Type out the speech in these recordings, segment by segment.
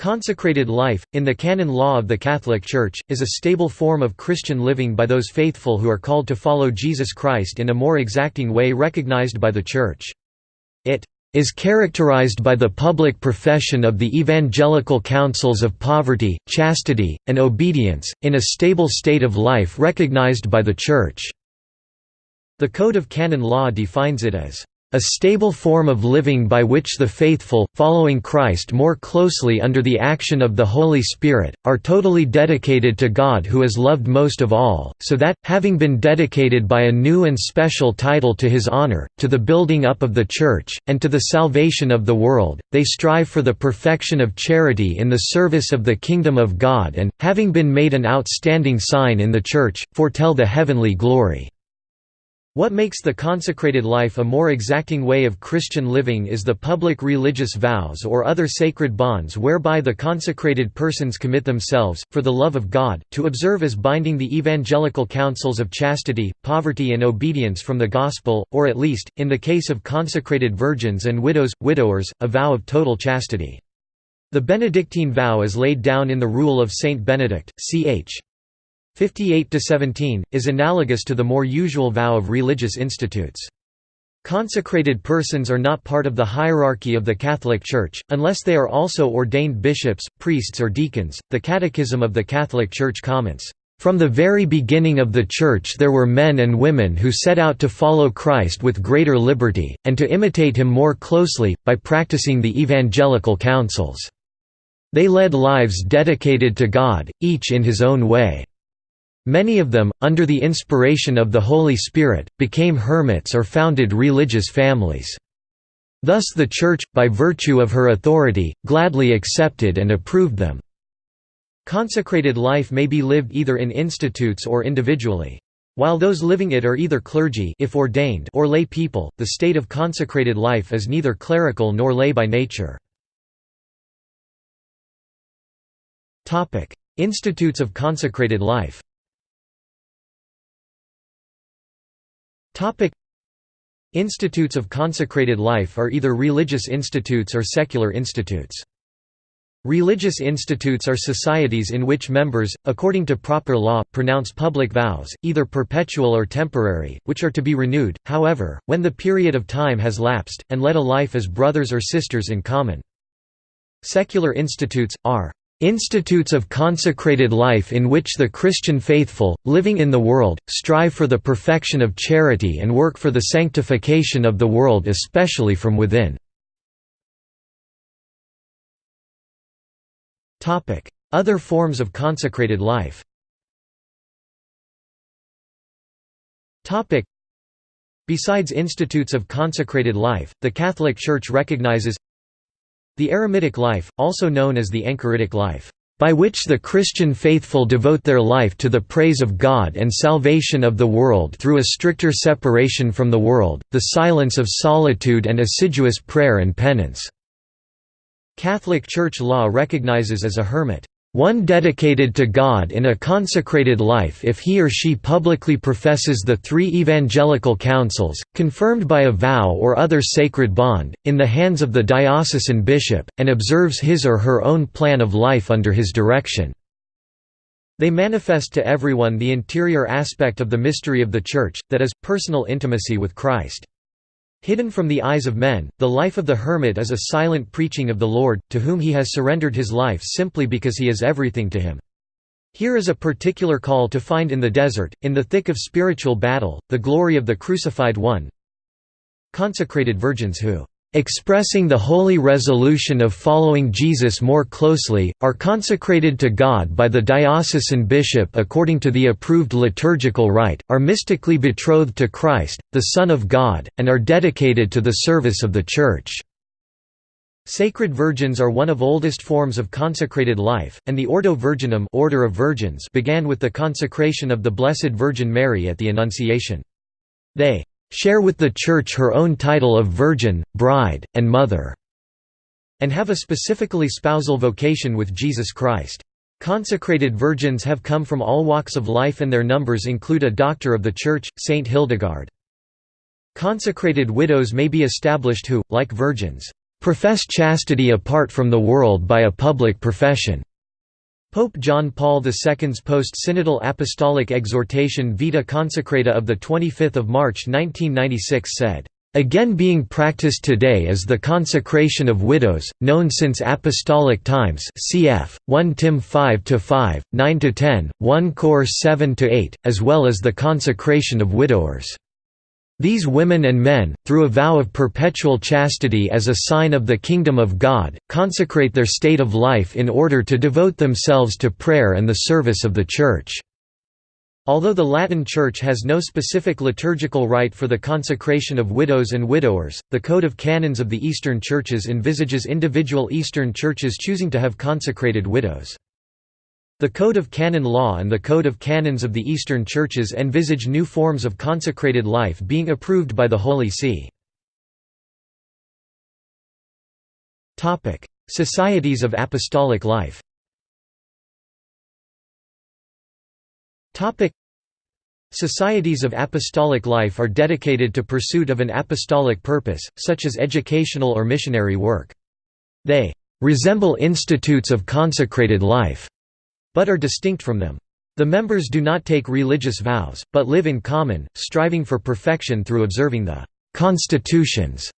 Consecrated life, in the canon law of the Catholic Church, is a stable form of Christian living by those faithful who are called to follow Jesus Christ in a more exacting way recognized by the Church. It is characterized by the public profession of the evangelical counsels of poverty, chastity, and obedience, in a stable state of life recognized by the Church." The Code of Canon Law defines it as a stable form of living by which the faithful, following Christ more closely under the action of the Holy Spirit, are totally dedicated to God who is loved most of all, so that, having been dedicated by a new and special title to his honor, to the building up of the Church, and to the salvation of the world, they strive for the perfection of charity in the service of the kingdom of God and, having been made an outstanding sign in the Church, foretell the heavenly glory. What makes the consecrated life a more exacting way of Christian living is the public religious vows or other sacred bonds whereby the consecrated persons commit themselves, for the love of God, to observe as binding the evangelical counsels of chastity, poverty and obedience from the Gospel, or at least, in the case of consecrated virgins and widows, widowers, a vow of total chastity. The Benedictine vow is laid down in the Rule of Saint Benedict, ch. 58–17, is analogous to the more usual vow of religious institutes. Consecrated persons are not part of the hierarchy of the Catholic Church, unless they are also ordained bishops, priests or deacons. The Catechism of the Catholic Church comments, "...from the very beginning of the Church there were men and women who set out to follow Christ with greater liberty, and to imitate him more closely, by practicing the evangelical counsels. They led lives dedicated to God, each in his own way." Many of them, under the inspiration of the Holy Spirit, became hermits or founded religious families. Thus the Church, by virtue of her authority, gladly accepted and approved them. Consecrated life may be lived either in institutes or individually. While those living it are either clergy if ordained or lay people, the state of consecrated life is neither clerical nor lay by nature. Institutes of consecrated life Institutes of consecrated life are either religious institutes or secular institutes. Religious institutes are societies in which members, according to proper law, pronounce public vows, either perpetual or temporary, which are to be renewed, however, when the period of time has lapsed, and led a life as brothers or sisters in common. Secular institutes, are Institutes of consecrated life in which the Christian faithful, living in the world, strive for the perfection of charity and work for the sanctification of the world especially from within. Other forms of consecrated life Besides institutes of consecrated life, the Catholic Church recognizes the eremitic life, also known as the anchoritic life, by which the Christian faithful devote their life to the praise of God and salvation of the world through a stricter separation from the world, the silence of solitude and assiduous prayer and penance." Catholic Church law recognizes as a hermit, one dedicated to God in a consecrated life if he or she publicly professes the three evangelical counsels, confirmed by a vow or other sacred bond, in the hands of the diocesan bishop, and observes his or her own plan of life under his direction. They manifest to everyone the interior aspect of the mystery of the Church, that is, personal intimacy with Christ. Hidden from the eyes of men, the life of the hermit is a silent preaching of the Lord, to whom he has surrendered his life simply because he is everything to him. Here is a particular call to find in the desert, in the thick of spiritual battle, the glory of the crucified one. Consecrated virgins who expressing the holy resolution of following Jesus more closely, are consecrated to God by the diocesan bishop according to the approved liturgical rite, are mystically betrothed to Christ, the Son of God, and are dedicated to the service of the Church. Sacred virgins are one of oldest forms of consecrated life, and the Ordo Virginum order of virgins began with the consecration of the Blessed Virgin Mary at the Annunciation. They share with the Church her own title of Virgin, Bride, and Mother, and have a specifically spousal vocation with Jesus Christ. Consecrated virgins have come from all walks of life and their numbers include a doctor of the Church, Saint Hildegard. Consecrated widows may be established who, like virgins, "...profess chastity apart from the world by a public profession." Pope John Paul II's post-synodal apostolic exhortation Vita Consecrata of 25 March 1996 said, Again being practiced today is the consecration of widows, known since apostolic times cf. 1 Tim 5–5, 9–10, 1 Cor 7–8, as well as the consecration of widowers. These women and men, through a vow of perpetual chastity as a sign of the kingdom of God, consecrate their state of life in order to devote themselves to prayer and the service of the Church." Although the Latin Church has no specific liturgical rite for the consecration of widows and widowers, the Code of Canons of the Eastern Churches envisages individual Eastern churches choosing to have consecrated widows. The Code of Canon Law and the Code of Canons of the Eastern Churches envisage new forms of consecrated life being approved by the Holy See. Societies of Apostolic Life Societies of apostolic life are dedicated to pursuit of an apostolic purpose, such as educational or missionary work. They resemble institutes of consecrated life but are distinct from them. The members do not take religious vows, but live in common, striving for perfection through observing the «constitutions»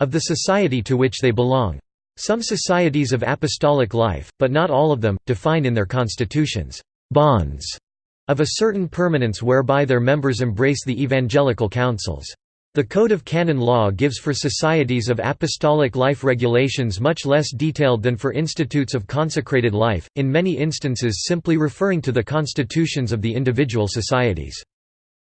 of the society to which they belong. Some societies of apostolic life, but not all of them, define in their constitutions «bonds» of a certain permanence whereby their members embrace the evangelical counsels. The Code of Canon Law gives for societies of apostolic life regulations much less detailed than for institutes of consecrated life, in many instances simply referring to the constitutions of the individual societies.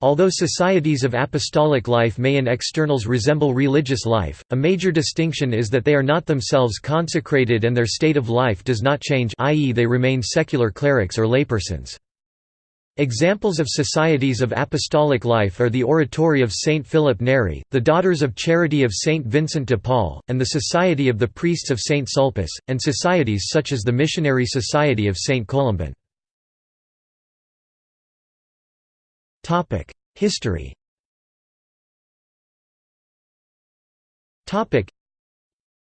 Although societies of apostolic life may in externals resemble religious life, a major distinction is that they are not themselves consecrated and their state of life does not change i.e. they remain secular clerics or laypersons. Examples of societies of apostolic life are the Oratory of Saint Philip Neri, the Daughters of Charity of Saint Vincent de Paul, and the Society of the Priests of Saint Sulpice, and societies such as the Missionary Society of Saint Columban. History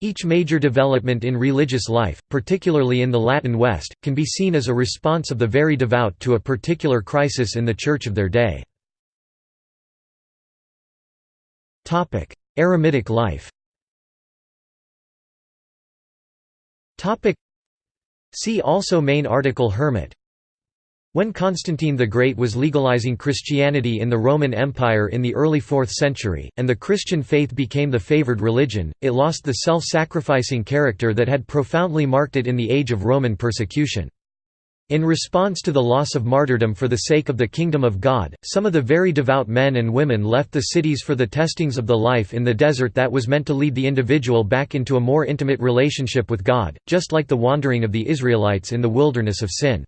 each major development in religious life, particularly in the Latin West, can be seen as a response of the very devout to a particular crisis in the Church of their day. Eremitic life See also main article Hermit when Constantine the Great was legalizing Christianity in the Roman Empire in the early 4th century, and the Christian faith became the favored religion, it lost the self-sacrificing character that had profoundly marked it in the age of Roman persecution. In response to the loss of martyrdom for the sake of the kingdom of God, some of the very devout men and women left the cities for the testings of the life in the desert that was meant to lead the individual back into a more intimate relationship with God, just like the wandering of the Israelites in the wilderness of sin.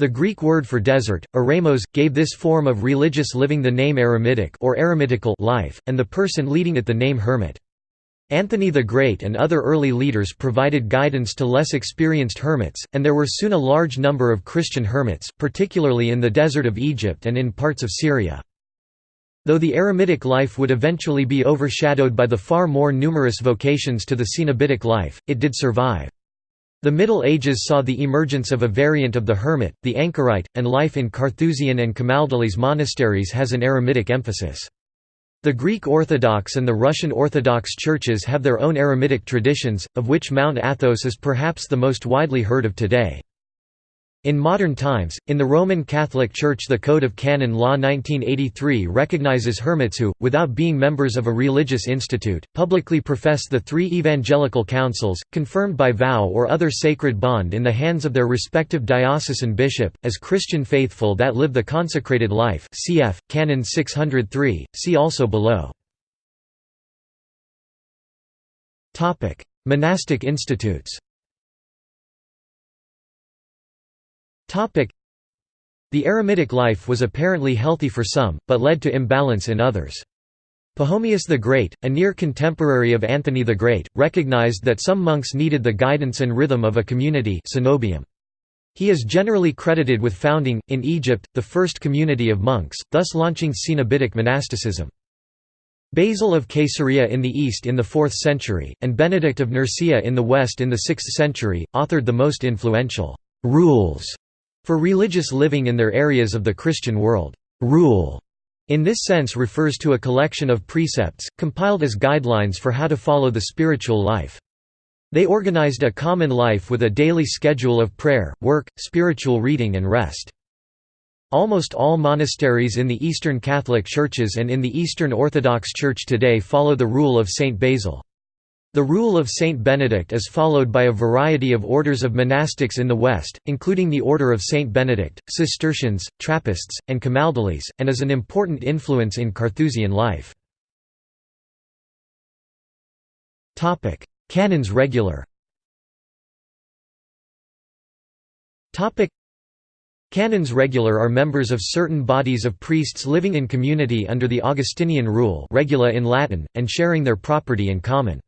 The Greek word for desert, eremos, gave this form of religious living the name eremitic or eremitical life, and the person leading it the name hermit. Anthony the Great and other early leaders provided guidance to less experienced hermits, and there were soon a large number of Christian hermits, particularly in the desert of Egypt and in parts of Syria. Though the eremitic life would eventually be overshadowed by the far more numerous vocations to the cenobitic life, it did survive. The Middle Ages saw the emergence of a variant of the hermit, the anchorite, and life in Carthusian and Camaldolese monasteries has an eremitic emphasis. The Greek Orthodox and the Russian Orthodox churches have their own eremitic traditions, of which Mount Athos is perhaps the most widely heard of today. In modern times, in the Roman Catholic Church the Code of Canon Law 1983 recognizes hermits who, without being members of a religious institute, publicly profess the three evangelical counsels, confirmed by vow or other sacred bond in the hands of their respective diocesan bishop, as Christian faithful that live the consecrated life cf. Canon 603, see also below. Monastic institutes The eremitic life was apparently healthy for some, but led to imbalance in others. Pachomius the Great, a near contemporary of Anthony the Great, recognized that some monks needed the guidance and rhythm of a community cenobium. He is generally credited with founding, in Egypt, the first community of monks, thus launching Cenobitic monasticism. Basil of Caesarea in the east in the 4th century, and Benedict of Nursia in the west in the 6th century, authored the most influential «rules» for religious living in their areas of the Christian world. Rule in this sense refers to a collection of precepts, compiled as guidelines for how to follow the spiritual life. They organized a common life with a daily schedule of prayer, work, spiritual reading and rest. Almost all monasteries in the Eastern Catholic Churches and in the Eastern Orthodox Church today follow the rule of Saint Basil. The rule of Saint Benedict is followed by a variety of orders of monastics in the West, including the Order of Saint Benedict, Cistercians, Trappists, and Camaldolese, and is an important influence in Carthusian life. Canons regular Canons regular are members of certain bodies of priests living in community under the Augustinian rule regula in Latin, and sharing their property in common.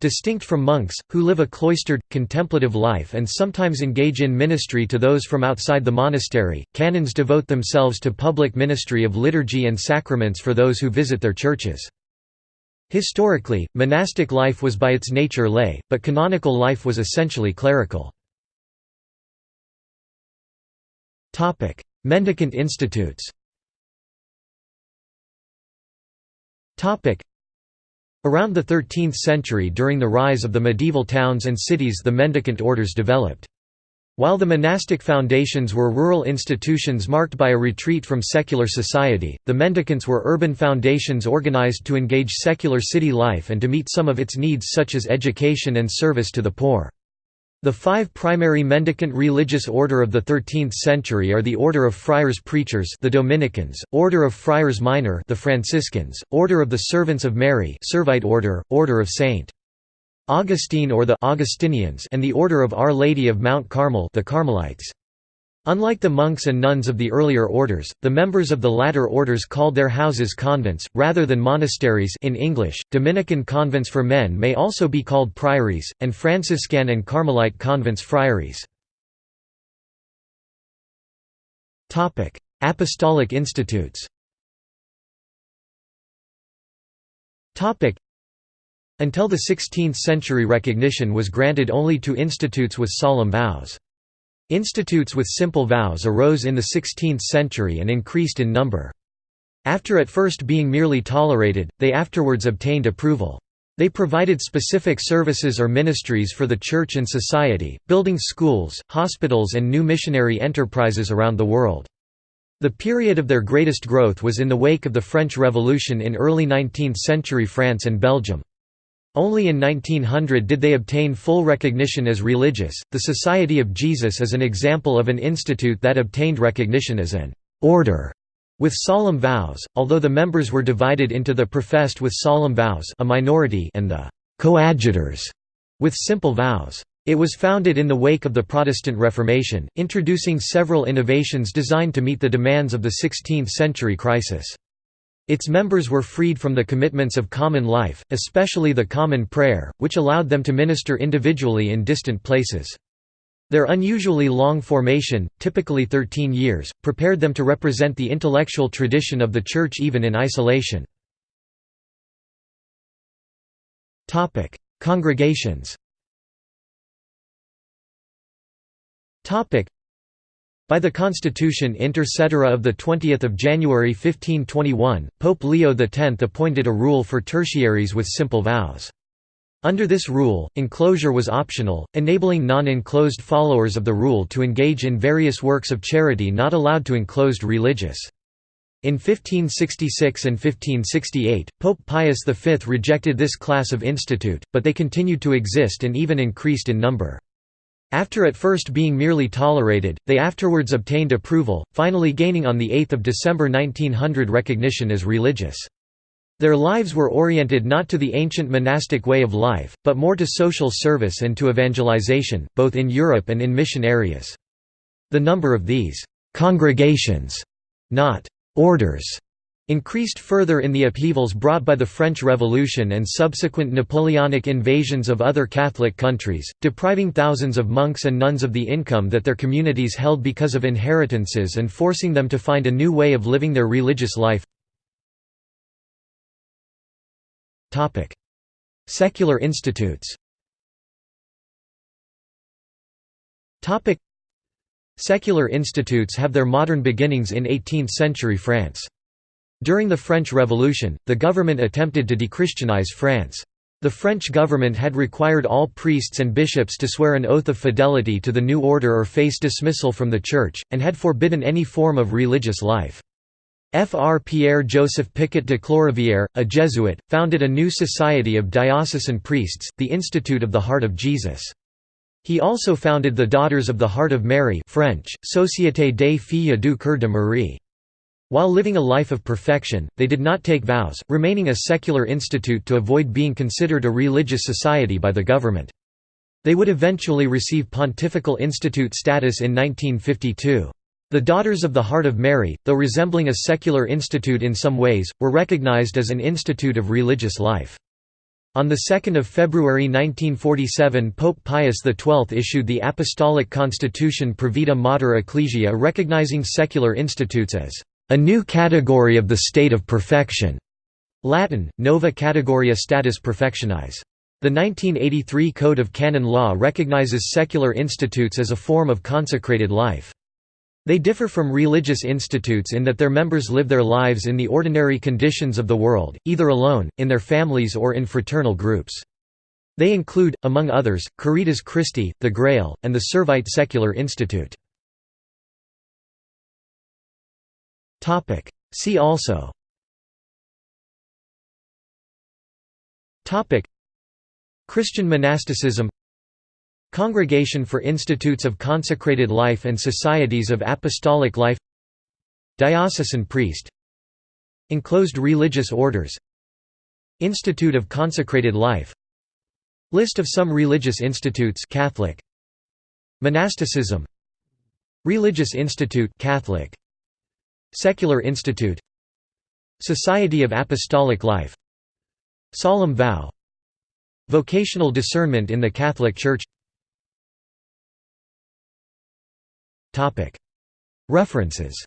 Distinct from monks, who live a cloistered, contemplative life and sometimes engage in ministry to those from outside the monastery, canons devote themselves to public ministry of liturgy and sacraments for those who visit their churches. Historically, monastic life was by its nature lay, but canonical life was essentially clerical. Mendicant institutes Around the 13th century during the rise of the medieval towns and cities the mendicant orders developed. While the monastic foundations were rural institutions marked by a retreat from secular society, the mendicants were urban foundations organized to engage secular city life and to meet some of its needs such as education and service to the poor. The five primary mendicant religious order of the 13th century are the Order of Friars Preachers the Dominicans, Order of Friars Minor the Franciscans, Order of the Servants of Mary Servite Order, Order of St. Augustine or the Augustinians and the Order of Our Lady of Mount Carmel the Carmelites. Unlike the monks and nuns of the earlier orders, the members of the latter orders called their houses convents, rather than monasteries in English. Dominican convents for men may also be called priories, and Franciscan and Carmelite convents friaries. Apostolic institutes until the 16th century recognition was granted only to institutes with solemn vows. Institutes with simple vows arose in the 16th century and increased in number. After at first being merely tolerated, they afterwards obtained approval. They provided specific services or ministries for the church and society, building schools, hospitals and new missionary enterprises around the world. The period of their greatest growth was in the wake of the French Revolution in early 19th century France and Belgium. Only in 1900 did they obtain full recognition as religious. The Society of Jesus is an example of an institute that obtained recognition as an order with solemn vows, although the members were divided into the professed with solemn vows a minority and the coadjutors with simple vows. It was founded in the wake of the Protestant Reformation, introducing several innovations designed to meet the demands of the 16th-century crisis. Its members were freed from the commitments of common life, especially the common prayer, which allowed them to minister individually in distant places. Their unusually long formation, typically 13 years, prepared them to represent the intellectual tradition of the Church even in isolation. Congregations by the Constitution inter cetera of 20 January 1521, Pope Leo X appointed a rule for tertiaries with simple vows. Under this rule, enclosure was optional, enabling non-enclosed followers of the rule to engage in various works of charity not allowed to enclosed religious. In 1566 and 1568, Pope Pius V rejected this class of institute, but they continued to exist and even increased in number. After at first being merely tolerated, they afterwards obtained approval, finally gaining on 8 December 1900 recognition as religious. Their lives were oriented not to the ancient monastic way of life, but more to social service and to evangelization, both in Europe and in mission areas. The number of these «congregations» not «orders» increased further in the upheavals brought by the French Revolution and subsequent Napoleonic invasions of other Catholic countries, depriving thousands of monks and nuns of the income that their communities held because of inheritances and forcing them to find a new way of living their religious life. Secular institutes Secular institutes have their modern beginnings in 18th-century France. During the French Revolution, the government attempted to dechristianize France. The French government had required all priests and bishops to swear an oath of fidelity to the new order or face dismissal from the Church, and had forbidden any form of religious life. Fr. Pierre-Joseph Picot de Clorivière, a Jesuit, founded a new society of diocesan priests, the Institute of the Heart of Jesus. He also founded the Daughters of the Heart of Mary French, Société des Filles du Cœur de Marie. While living a life of perfection, they did not take vows, remaining a secular institute to avoid being considered a religious society by the government. They would eventually receive pontifical institute status in 1952. The Daughters of the Heart of Mary, though resembling a secular institute in some ways, were recognized as an institute of religious life. On 2 February 1947 Pope Pius XII issued the Apostolic Constitution Provida Mater Ecclesia recognizing secular institutes as a new category of the state of perfection. Latin, Nova Categoria Status Perfectionis. The 1983 Code of Canon Law recognizes secular institutes as a form of consecrated life. They differ from religious institutes in that their members live their lives in the ordinary conditions of the world, either alone, in their families or in fraternal groups. They include, among others, Caritas Christi, the Grail, and the Servite Secular Institute. See also. Christian monasticism. Congregation for Institutes of Consecrated Life and Societies of Apostolic Life. Diocesan priest. Enclosed religious orders. Institute of Consecrated Life. List of some religious institutes Catholic. Monasticism. Religious Institute Catholic Secular Institute. Society of Apostolic Life. Solemn Vow. Vocational discernment in the Catholic Church. References.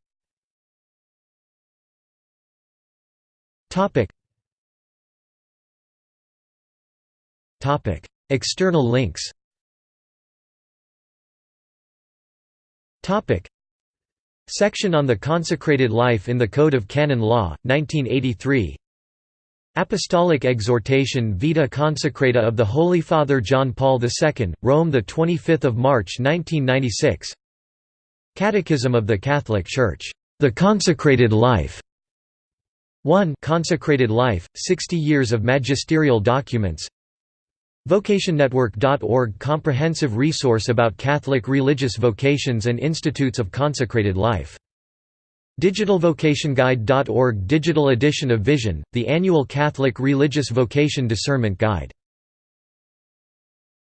External links Section on the consecrated life in the Code of Canon Law, 1983 Apostolic Exhortation Vita Consecrata of the Holy Father John Paul II, Rome 25 March 1996 Catechism of the Catholic Church. The Consecrated Life. 1 Consecrated Life, 60 Years of Magisterial Documents VocationNetwork.org Comprehensive resource about Catholic religious vocations and institutes of consecrated life. DigitalVocationGuide.org Digital edition of Vision, the annual Catholic Religious Vocation Discernment Guide